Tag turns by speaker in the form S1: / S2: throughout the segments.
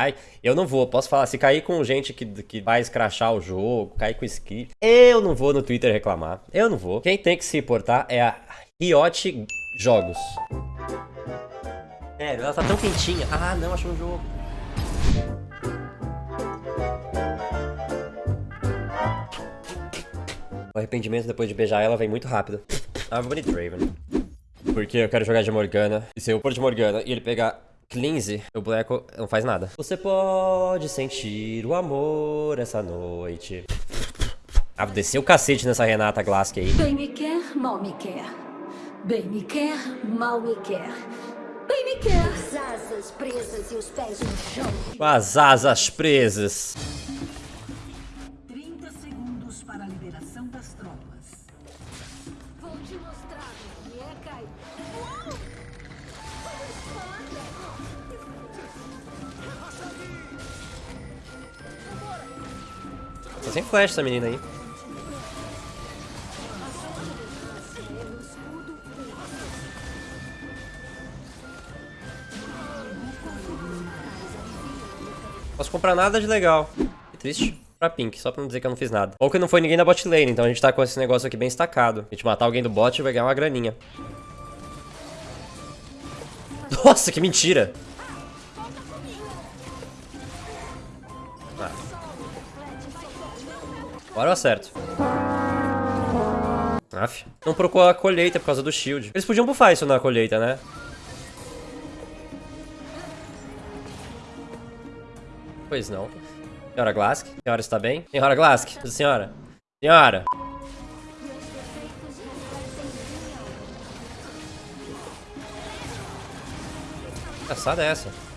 S1: Ai, eu não vou, posso falar, se cair com gente que, que vai escrachar o jogo, cair com script, eu não vou no Twitter reclamar. Eu não vou. Quem tem que se importar é a Riot Jogos. É, ela tá tão quentinha. Ah, não, achou um jogo. O arrependimento depois de beijar ela vem muito rápido. Ah, vou bonito Draven. Porque eu quero jogar de Morgana. E se eu pôr de Morgana e ele pegar Cleanse, o boneco não faz nada. Você pode sentir o amor essa noite. Ah, vou descer o cacete nessa Renata Glask aí.
S2: Bem me quer, mal me quer. Bem me quer, mal me quer. Bem me quer.
S3: As asas presas e os pés no chão.
S1: As asas presas. Sem flash essa menina aí. Posso comprar nada de legal. Triste. Pra Pink, só pra não dizer que eu não fiz nada. Ou que não foi ninguém da bot lane, então a gente tá com esse negócio aqui bem estacado. A gente matar alguém do bot vai ganhar uma graninha. Nossa, que mentira! Agora eu acerto. Aff. Não procurou a colheita por causa do shield. Eles podiam buffar isso na colheita, né? Pois não. Senhora Glask? Senhora está bem? Senhora Glask? Senhora? Senhora? Engraçada é essa.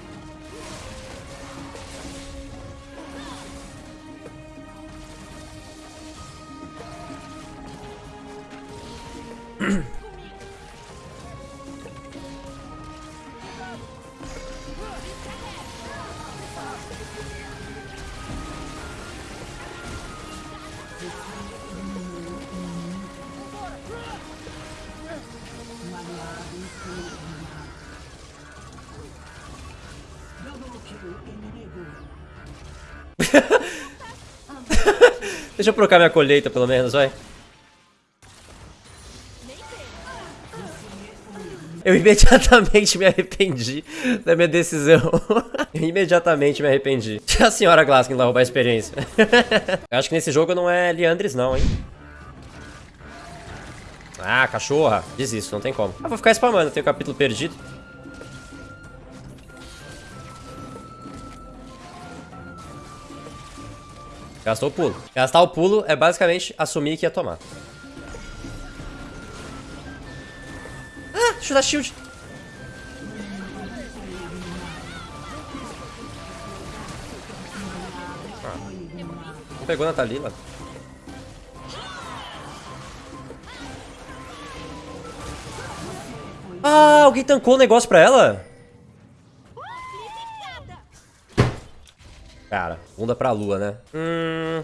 S1: Deixa eu trocar minha colheita, pelo menos, vai. Eu imediatamente me arrependi da minha decisão. Eu imediatamente me arrependi. A senhora Glaskin lá roubar a experiência. eu acho que nesse jogo não é Leandres não, hein. Ah, cachorra. Desisto, não tem como. Eu vou ficar spamando, tem o capítulo perdido. Gastou o pulo. Gastar o pulo é basicamente assumir que ia tomar. Dar shield. Ah, não pegou na Thalila. Ah, alguém tancou o negócio pra ela? Cara, bunda pra lua, né? Hum.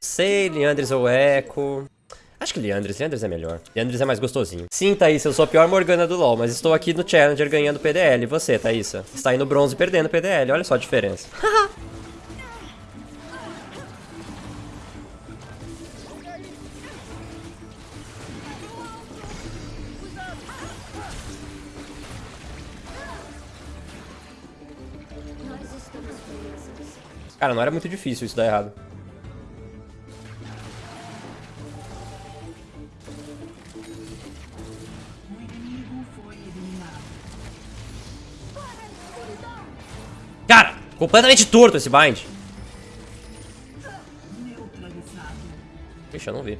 S1: Sei, Leandres ou Echo. Acho que Leandres, Leandres é melhor. Leandres é mais gostosinho. Sim, Thaís, eu sou a pior Morgana do LoL, mas estou aqui no Challenger ganhando PDL. E você, Thaís? Está no bronze perdendo PDL, olha só a diferença. Cara, não era muito difícil isso dar errado. Completamente torto esse bind. Ixi, eu não vi.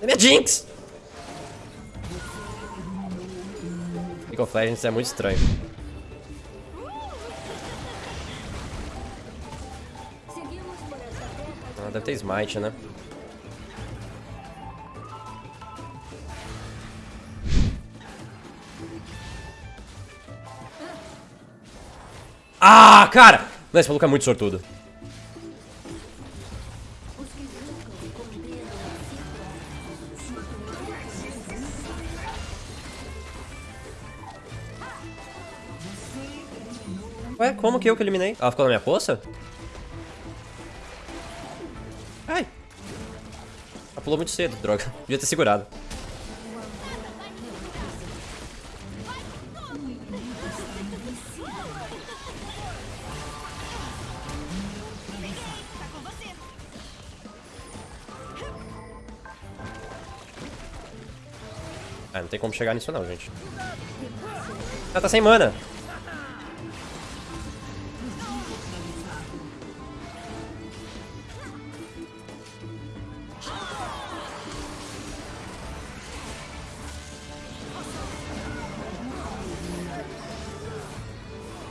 S1: É minha Jinx! League of Legends é muito estranho. Deve ter smite, né? Ah, cara! Não, esse maluco é muito sortudo. Ué, como que eu que eliminei? Ela ficou na minha poça? Pulou muito cedo, droga. Devia ter segurado. Ah, não tem como chegar nisso não, gente. Ah, tá sem mana.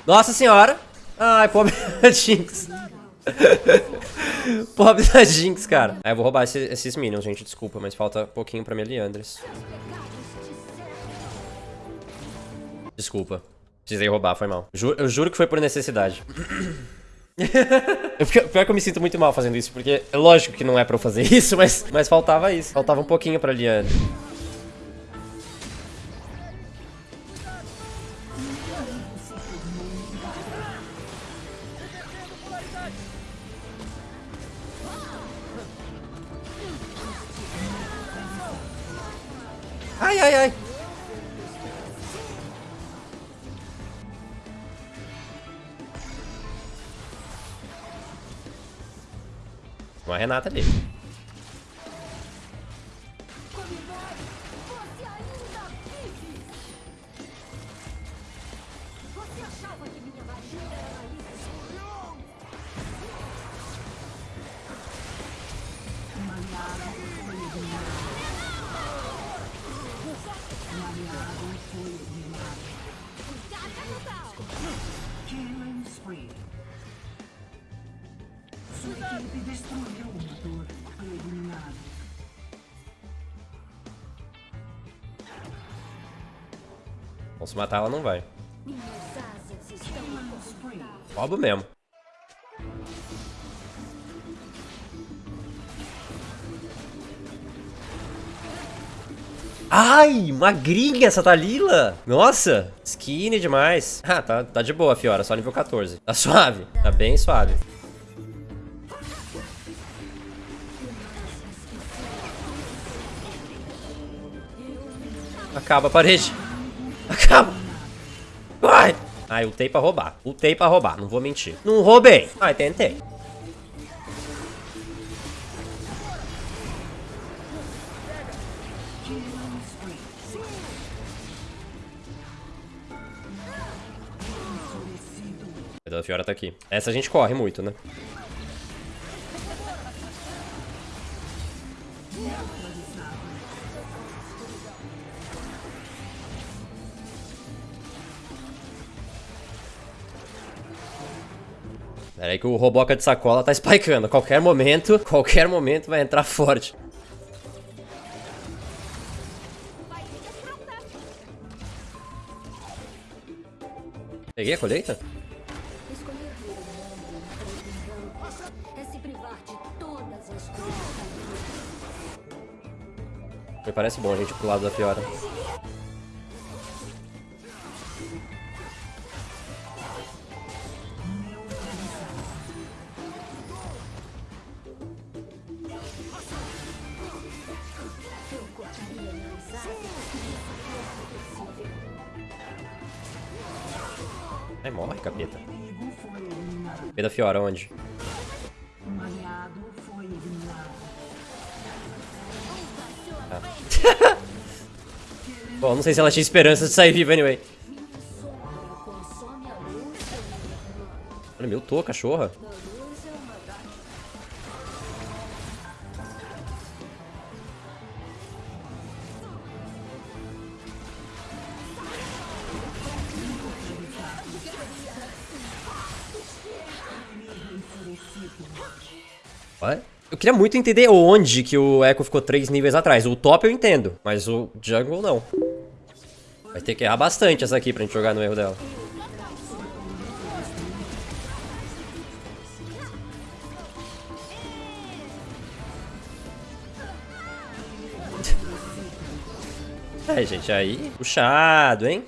S1: Nossa senhora. Ai, pobre da Jinx. pobre da Jinx, cara. Aí eu vou roubar esse- esses minions, gente. Desculpa, mas falta pouquinho pra minha Liandres. Desculpa. Precisei roubar, foi mal. Ju- eu juro que foi por necessidade. Eu Pior que eu me sinto muito mal fazendo isso, porque é lógico que não é pra eu fazer isso, mas, mas faltava isso. Faltava um pouquinho pra Liane. Ai, ai, ai. Uma Renata ali.
S3: Você
S1: Bom, se matar ela não vai. Roubo mesmo. Ai, magrinha essa Dalila. Nossa, skinny demais. Ah, tá, tá de boa, Fiora, só nível 14. Tá suave, tá bem suave. Acaba a parede. Acaba. Vai. Ai, ultei pra roubar. Ultei pra roubar, não vou mentir. Não roubei. Ai, tentei. A Fiora tá aqui. Essa a gente corre muito, né? Pera aí que o Roboca de sacola tá spikeando. Qualquer momento, qualquer momento vai entrar forte. Peguei a colheita? Me parece bom a gente pro lado da Fiora. Ai, morre, capeta. Capeta Fiora, onde?
S4: Eliminado.
S1: Bom, não sei se ela tinha esperança de sair viva anyway. Olha, meu tô, cachorra. What? Eu queria muito entender onde que o Echo ficou três níveis atrás. O top eu entendo, mas o jungle não. Vai ter que errar bastante essa aqui pra gente jogar no erro dela. É, gente, aí... Puxado, hein?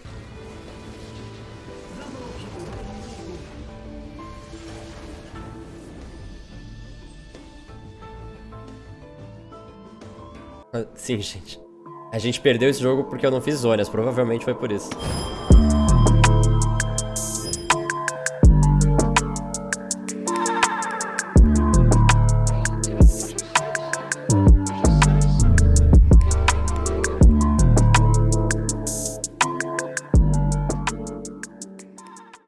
S1: Sim, gente. A gente perdeu esse jogo porque eu não fiz zonas. Provavelmente foi por isso.